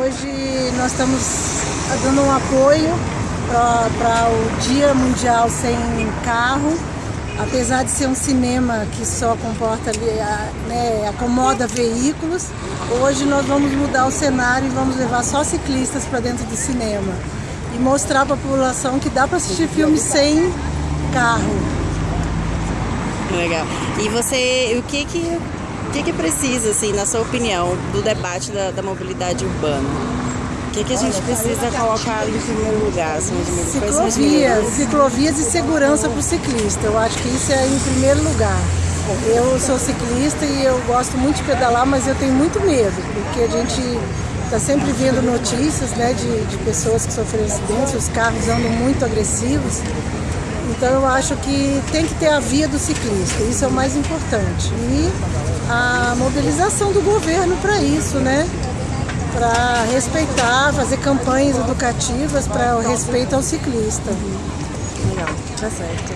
Hoje nós estamos dando um apoio para o Dia Mundial Sem Carro. Apesar de ser um cinema que só comporta, né, acomoda veículos, hoje nós vamos mudar o cenário e vamos levar só ciclistas para dentro do cinema. E mostrar para a população que dá para assistir filme sem carro. Legal. E você, o que que que, que precisa, assim, na sua opinião, do debate da, da mobilidade urbana? O que, que a gente precisa colocar em primeiro lugar? Assim, ciclovias, ciclovias e segurança para o ciclista. Eu acho que isso é em primeiro lugar. Eu sou ciclista e eu gosto muito de pedalar, mas eu tenho muito medo, porque a gente está sempre vendo notícias né, de, de pessoas que sofreram acidentes, os carros andam muito agressivos. Então eu acho que tem que ter a via do ciclista, isso é o mais importante. E a mobilização do governo para isso, né? Para respeitar, fazer campanhas educativas para o respeito ao ciclista. Legal, tá certo.